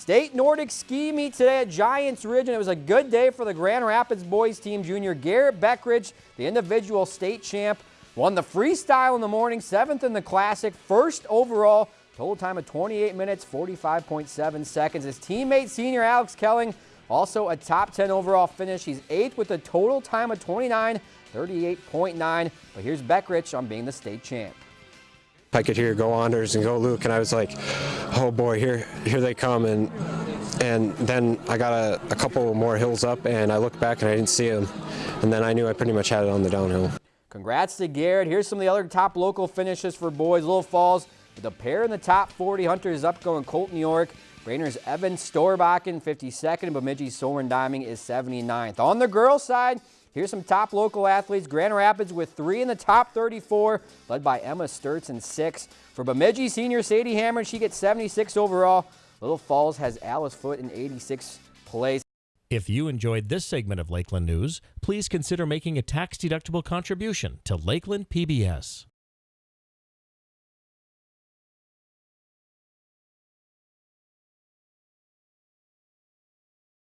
State Nordic Ski Meet today at Giants Ridge, and it was a good day for the Grand Rapids boys team. Junior Garrett Beckridge, the individual state champ, won the freestyle in the morning, seventh in the classic, first overall, total time of 28 minutes, 45.7 seconds. His teammate, senior Alex Kelling, also a top 10 overall finish. He's eighth with a total time of 29, 38.9. But here's Beckridge on being the state champ. I could hear go Anders and go Luke, and I was like, oh boy, here here they come. And and then I got a, a couple more hills up, and I looked back and I didn't see them. And then I knew I pretty much had it on the downhill. Congrats to Garrett. Here's some of the other top local finishes for boys. Little Falls with a pair in the top 40. Hunter is up going Colton York. Brainerd's Evan Storbakken 52nd, and Bemidji Soren Diming is 79th. On the girls side, Here's some top local athletes. Grand Rapids with three in the top 34, led by Emma Sturts in six. For Bemidji senior Sadie Hammer, she gets 76 overall. Little Falls has Alice Foot in 86 place. If you enjoyed this segment of Lakeland News, please consider making a tax-deductible contribution to Lakeland PBS.